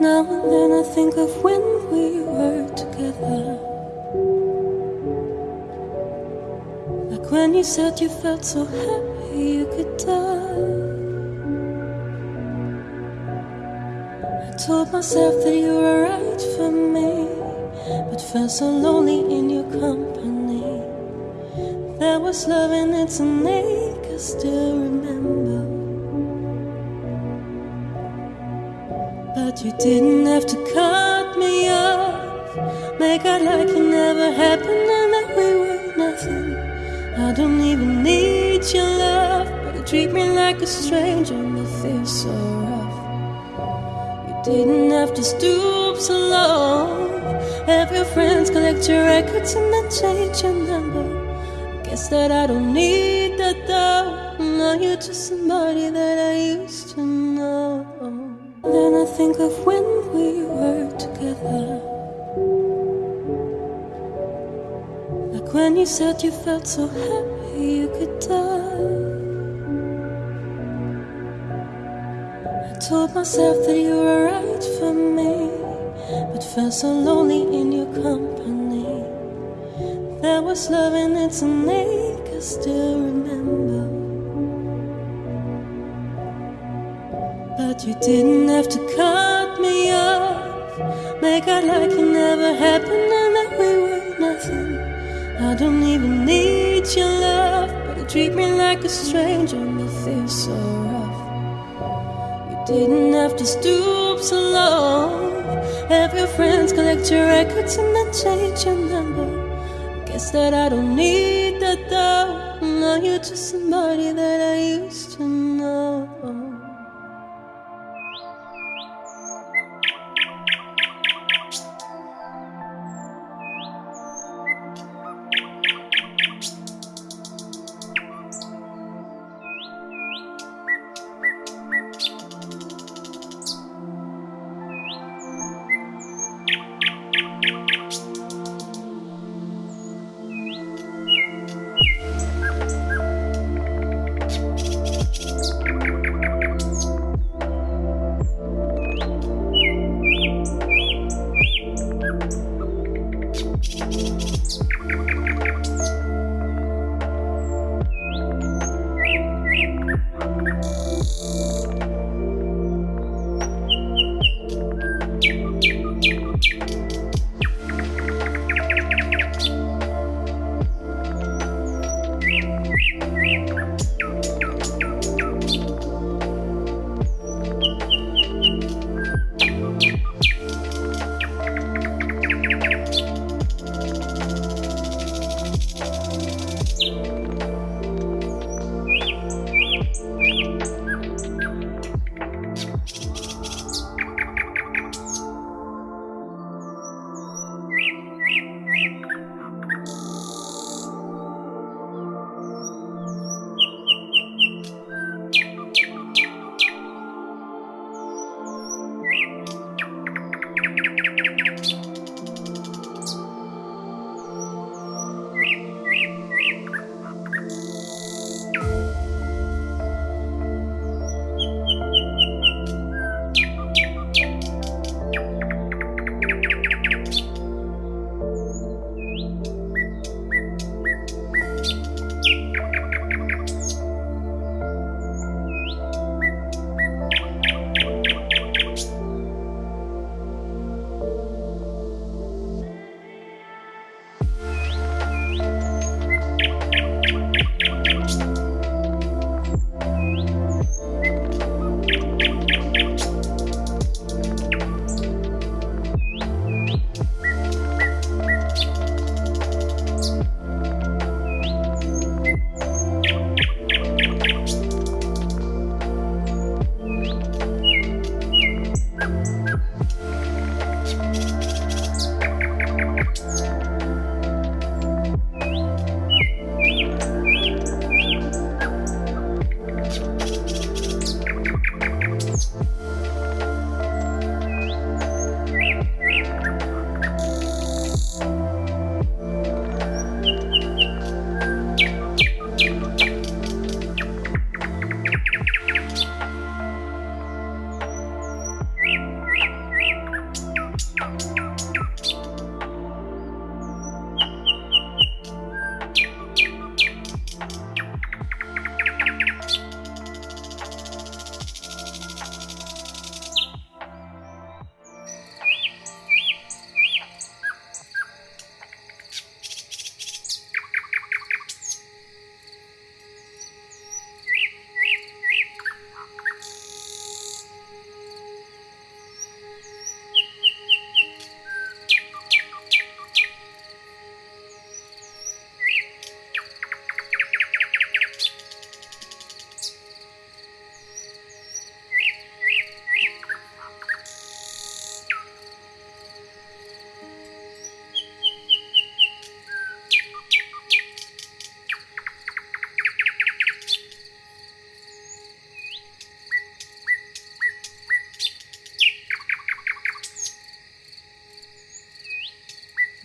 Now and then I think of when we were together. Like when you said you felt so happy you could die. I told myself that you were right for me, but felt so lonely in your company. There was love in its ache, I still remember. You didn't have to cut me off. Make out like it never happened and that we were nothing. I don't even need your love, but you treat me like a stranger and it feels so rough. You didn't have to stoop so low. Have your friends collect your records and then change your number. Guess that I don't need that though. Now you're just somebody that I used to know. You said you felt so happy you could die. I told myself that you were right for me, but felt so lonely in your company. There was love in its ache, I still remember. But you didn't have to cut me off. Make out like it never happened I don't even need your love, but you treat me like a stranger it feels so rough. You didn't have to stoop so low. Have your friends collect your records and then change your number. Guess that I don't need that though. Now you're just somebody that I used to know.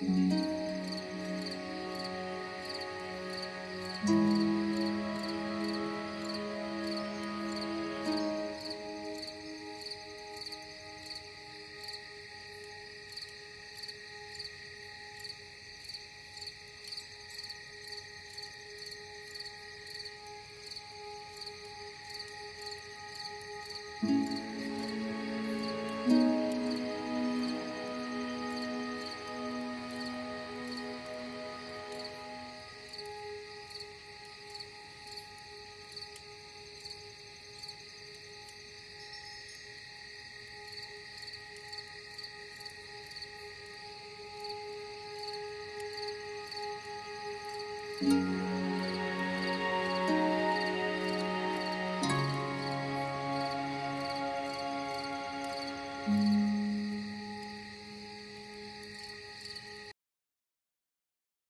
Mm-hmm.